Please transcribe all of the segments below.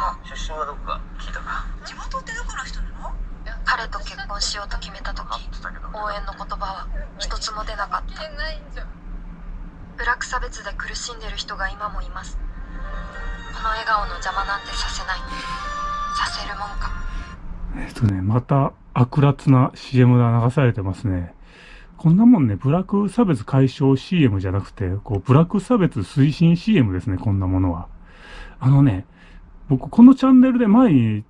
身はどこか聞いたか地元ってどこの人なの？彼と結婚しようと決めた時応援の言葉は一つも出なかった。ブラック差別で苦しんでる人が今もいます。この笑顔の邪魔なんてさせない。させるもんか。えっとね、また悪辣な CM が流されてますね。こんなもんね、ブラック差別解消 CM じゃなくて、こう、ブラック差別推進 CM ですね、こんなものは。あのね、僕、このチャンネルで前に、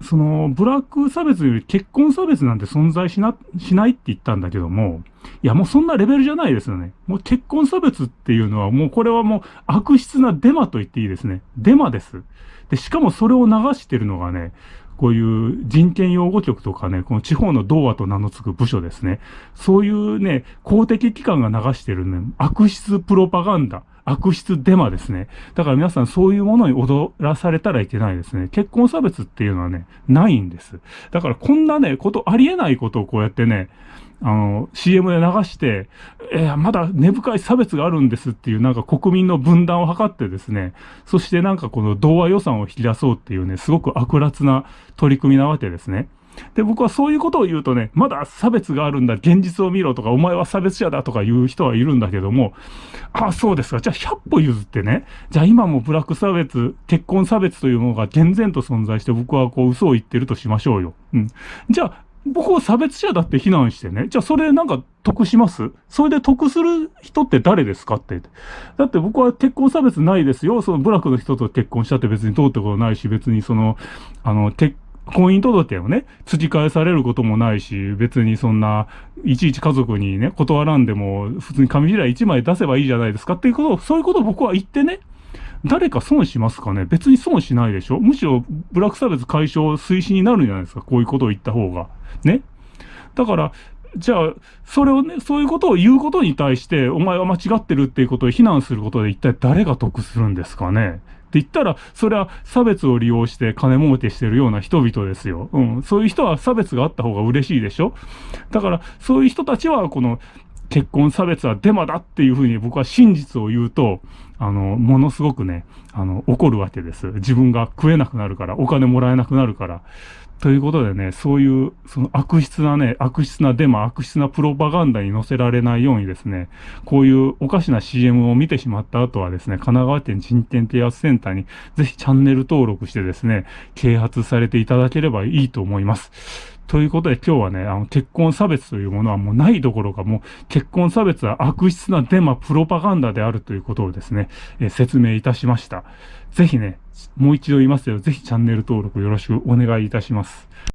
その、ブラック差別より結婚差別なんて存在しな、しないって言ったんだけども、いや、もうそんなレベルじゃないですよね。もう結婚差別っていうのは、もうこれはもう悪質なデマと言っていいですね。デマです。で、しかもそれを流してるのがね、こういう人権擁護局とかね、この地方の童話と名の付く部署ですね。そういうね、公的機関が流してるね、悪質プロパガンダ。悪質デマですね。だから皆さんそういうものに踊らされたらいけないですね。結婚差別っていうのはね、ないんです。だからこんなね、こと、ありえないことをこうやってね、あの、CM で流して、えー、まだ根深い差別があるんですっていうなんか国民の分断を図ってですね、そしてなんかこの童話予算を引き出そうっていうね、すごく悪辣な取り組みなわけですね。で、僕はそういうことを言うとね、まだ差別があるんだ、現実を見ろとか、お前は差別者だとか言う人はいるんだけども、ああ、そうですか。じゃあ100歩譲ってね、じゃあ今もブラック差別、結婚差別というものが厳然と存在して、僕はこう嘘を言ってるとしましょうよ。うん。じゃあ、僕を差別者だって非難してね。じゃあそれなんか得します？それで得する人って誰ですかって。だって僕は結婚差別ないですよ。そのブラックの人と結婚したって別に通ったことないし、別にその、あの、結婚姻届をね、突き返されることもないし、別にそんな、いちいち家族にね、断らんでも、普通に紙地雷1枚出せばいいじゃないですかっていうことを、そういうことを僕は言ってね、誰か損しますかね？別に損しないでしょ？むしろ、ブラック差別解消推進になるんじゃないですか？こういうことを言った方が。ね？だから、じゃあ、それをね、そういうことを言うことに対して、お前は間違ってるっていうことを非難することで一体誰が得するんですかね？って言ったら、それは差別を利用して金儲けしてるような人々ですよ。うん。そういう人は差別があった方が嬉しいでしょだから、そういう人たちは、この、結婚差別はデマだっていうふうに僕は真実を言うと、あの、ものすごくね、あの、怒るわけです。自分が食えなくなるから、お金もらえなくなるから。ということでね、そういう、その悪質なね、悪質なデマ、悪質なプロパガンダに載せられないようにですね、こういうおかしな CM を見てしまった後はですね、神奈川県人権啓発センターにぜひチャンネル登録してですね、啓発されていただければいいと思います。ということで今日はね、あの、結婚差別というものはもうないどころかもう、結婚差別は悪質なデマ、プロパガンダであるということをですね、えー、説明いたしました。ぜひね、もう一度言いますよ。ぜひチャンネル登録よろしくお願いいたします。